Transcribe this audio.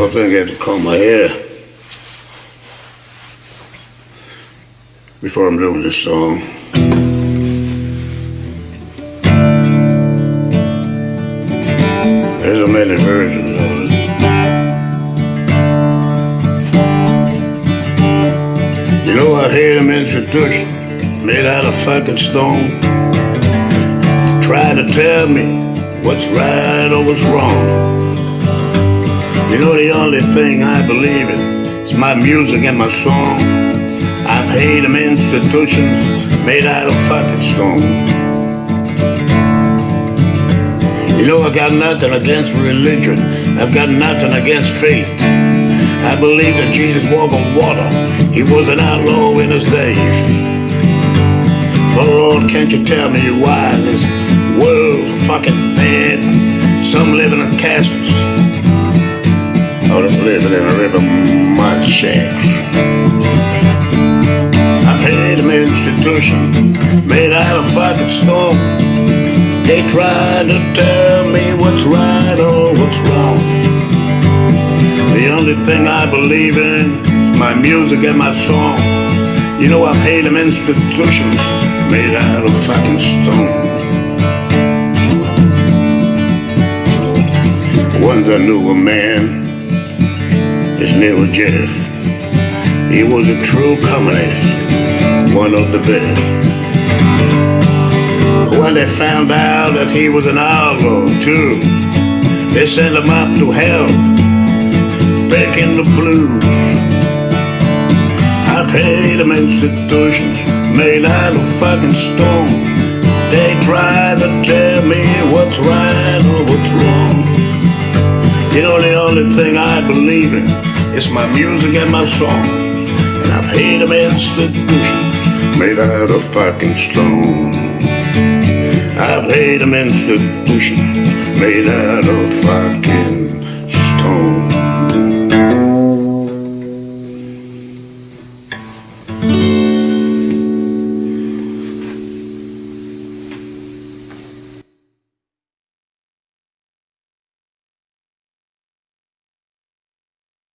I think I have to comb my hair before I'm doing this song. There's a many versions of it. You know I hate them institutions made out of fucking stone. Try to tell me what's right or what's wrong. You know the only thing I believe in is my music and my song. I've hated them institutions made out of fucking stone. You know I got nothing against religion. I've got nothing against faith. I believe that Jesus walked on water. He was an outlaw in his days. But Lord, can't you tell me why this world's fucking bad? Some live in castles. Others living in a river mud shacks. I've had them institution made out of fucking stone. They try to tell me what's right or what's wrong. The only thing I believe in is my music and my songs. You know I've hated them institutions made out of fucking stone. Once I knew a man, his name was Jeff. He was a true communist, one of the best when they found out that he was an outlaw too. They sent him up to hell, back in the blues. I've hated them institutions made out of fucking stone. They try to tell me what's right or what's wrong. You know the only thing I believe in is my music and my songs. And I've hated them institutions made out of fucking stone. I've hated them institutions made out of fucking.